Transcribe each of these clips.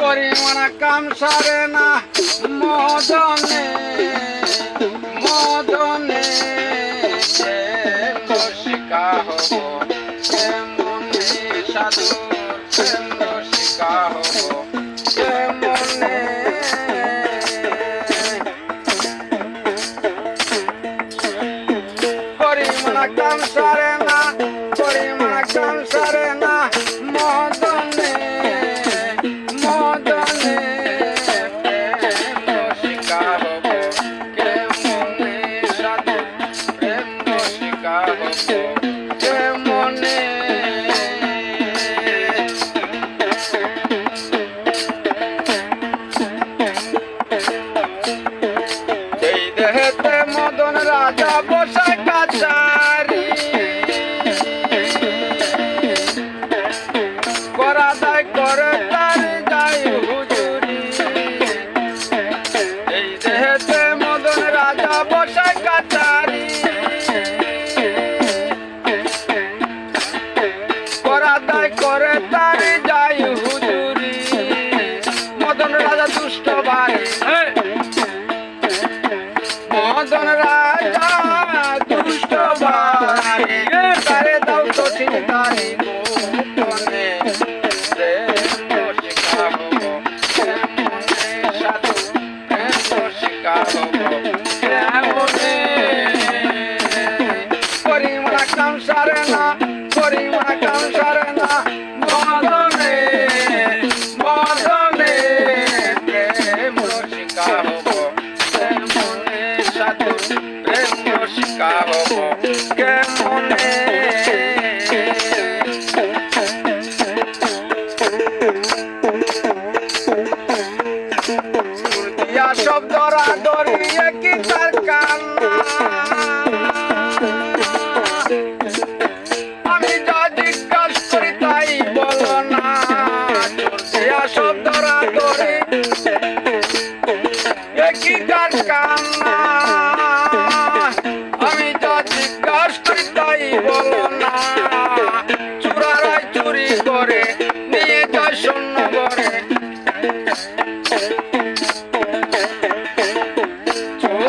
পরিমাণ কাম সারে না। মদনে মদনে শিকা হব। কেমনে সাধু শিকা হব। কেমনে পরিমাণ কাম সারে না, পরিমাণ কাম সারে না। মদনে রসিকা মদন রাজা দুষ্ট ভাই তারে দাও তো ঠিক তারে গোপনে প্রেম শিকা হব কেমনে সাধু প্রেম শিকা হব কেমনে পরিমলা কাম সারে না পরিমলা কাম সারে হব কেমনে দিয়া সব দরা দরিয়ে কি তার কান্না আমি যা জিজ্ঞাস করি তাই বলো না দিয়া সব দরা দরি একই তার কান্না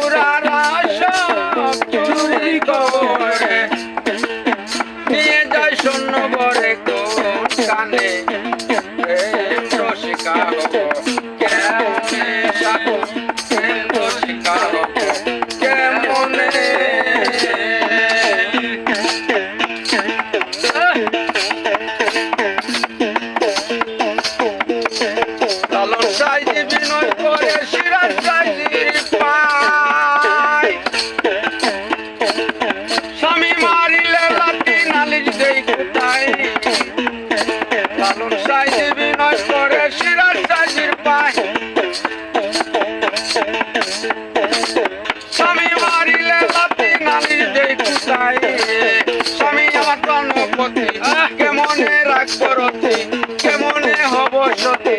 চোরারা সব চুরি করে। নিয়ে যায় শূন্য বরে কোন কানে। রসিকা করে সিরাজ সাইজির পায়। স্বামী মারিলে লাঠি নালিশ দেই কোথায় স্বামী আমার কর্ণপতি কেমনে রাখব রতি কেমনে হব সতী